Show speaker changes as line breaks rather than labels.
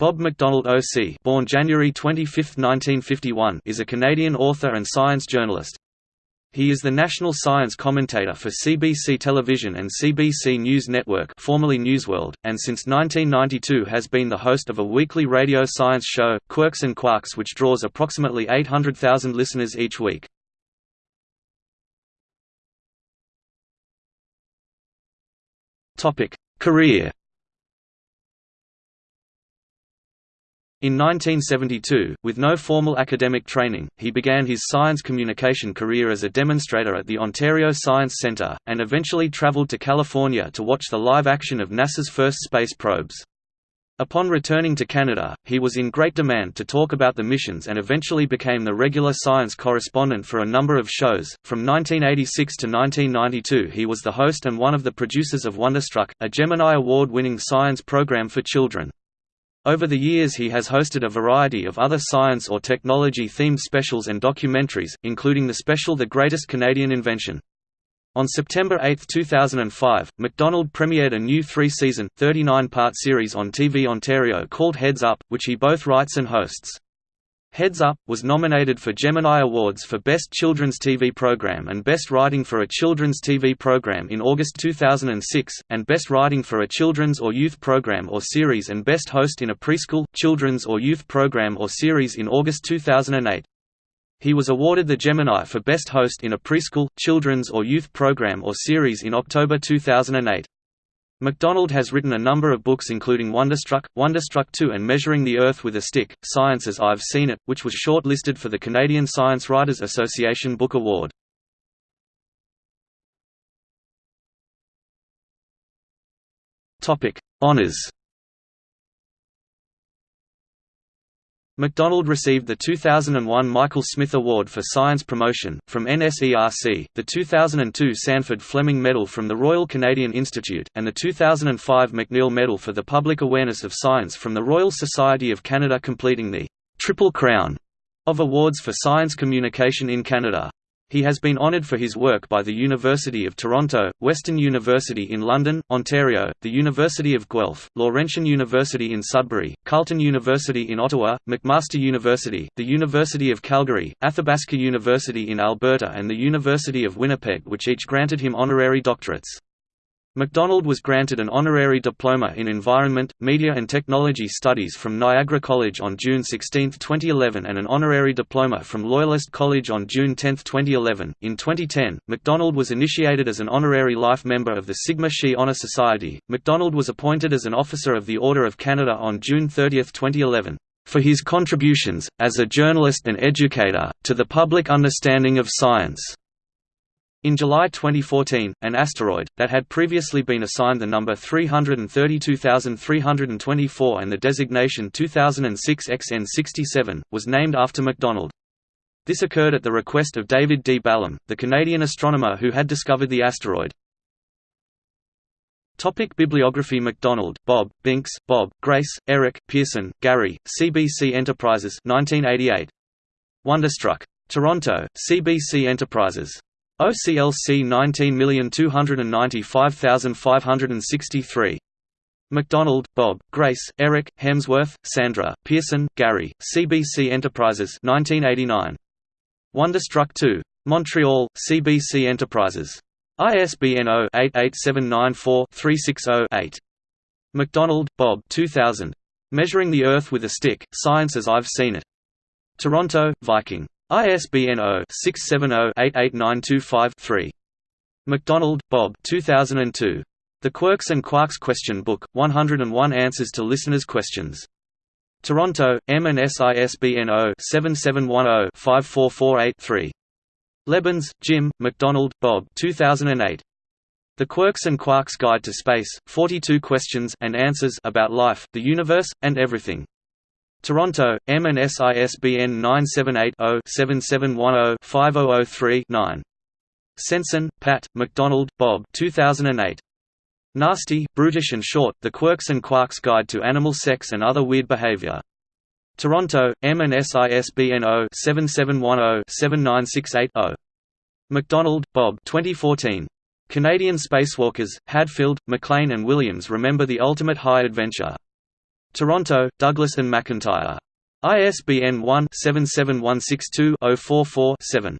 Bob McDonald OC born January 25, 1951, is a Canadian author and science journalist. He is the national science commentator for CBC Television and CBC News Network formerly Newsworld, and since 1992 has been the host of a weekly radio science show, Quirks and Quarks which draws approximately 800,000 listeners each week. Career In 1972, with no formal academic training, he began his science communication career as a demonstrator at the Ontario Science Centre, and eventually travelled to California to watch the live action of NASA's first space probes. Upon returning to Canada, he was in great demand to talk about the missions and eventually became the regular science correspondent for a number of shows. From 1986 to 1992, he was the host and one of the producers of Wonderstruck, a Gemini Award winning science program for children. Over the years he has hosted a variety of other science or technology-themed specials and documentaries, including the special The Greatest Canadian Invention. On September 8, 2005, McDonald premiered a new three-season, 39-part series on TV Ontario called Heads Up, which he both writes and hosts. Heads Up, was nominated for Gemini Awards for Best Children's TV Program and Best Writing for a Children's TV Program in August 2006, and Best Writing for a Children's or Youth Program or Series and Best Host in a Preschool, Children's or Youth Program or Series in August 2008. He was awarded the Gemini for Best Host in a Preschool, Children's or Youth Program or Series in October 2008. McDonald has written a number of books including Wonderstruck, Wonderstruck 2 and Measuring the Earth with a Stick, Science as I've Seen It, which was shortlisted for the Canadian Science Writers Association Book Award. Honours McDonald received the 2001 Michael Smith Award for Science Promotion, from NSERC, the 2002 Sandford Fleming Medal from the Royal Canadian Institute, and the 2005 McNeil Medal for the Public Awareness of Science from the Royal Society of Canada completing the «Triple Crown» of awards for science communication in Canada. He has been honoured for his work by the University of Toronto, Western University in London, Ontario, the University of Guelph, Laurentian University in Sudbury, Carleton University in Ottawa, McMaster University, the University of Calgary, Athabasca University in Alberta and the University of Winnipeg which each granted him honorary doctorates. McDonald was granted an honorary diploma in Environment, Media and Technology Studies from Niagara College on June 16, 2011 and an honorary diploma from Loyalist College on June 10, 2011. In 2010, McDonald was initiated as an honorary life member of the Sigma Xi Honor Society. McDonald was appointed as an officer of the Order of Canada on June 30, 2011 for his contributions, as a journalist and educator, to the public understanding of science. In July 2014, an asteroid, that had previously been assigned the number 332324 and the designation 2006 XN67, was named after McDonald. This occurred at the request of David D. Balam, the Canadian astronomer who had discovered the asteroid. Topic Bibliography McDonald, Bob, Binks, Bob, Grace, Eric, Pearson, Gary, CBC Enterprises 1988. Wonderstruck. Toronto, CBC Enterprises. OCLC 19295563. McDonald, Bob, Grace, Eric, Hemsworth, Sandra, Pearson, Gary, CBC Enterprises 1989. Wonderstruck 2. Montreal, CBC Enterprises. ISBN 0-88794-360-8. McDonald, Bob 2000. Measuring the Earth with a Stick, Science as I've Seen It. Toronto, Viking. ISBN 0-670-88925-3. McDonald, Bob 2002. The Quirks and Quarks Question Book, 101 Answers to Listeners' Questions. Toronto, M&S ISBN 0-7710-54483-3. Lebans, Jim, McDonald, Bob 2008. The Quirks and Quarks Guide to Space, 42 Questions and Answers about Life, the Universe, and Everything. Toronto, M&S ISBN 978-0-7710-5003-9. Senson, Pat, McDonald, Bob 2008. Nasty, Brutish and Short, The Quirks and Quarks Guide to Animal Sex and Other Weird Behavior. Toronto, M&S ISBN 0-7710-79680. McDonald, Bob 2014. Canadian Spacewalkers, Hadfield, MacLean and Williams Remember the Ultimate High Adventure. Toronto, Douglas and McIntyre. ISBN 1-77162-044-7.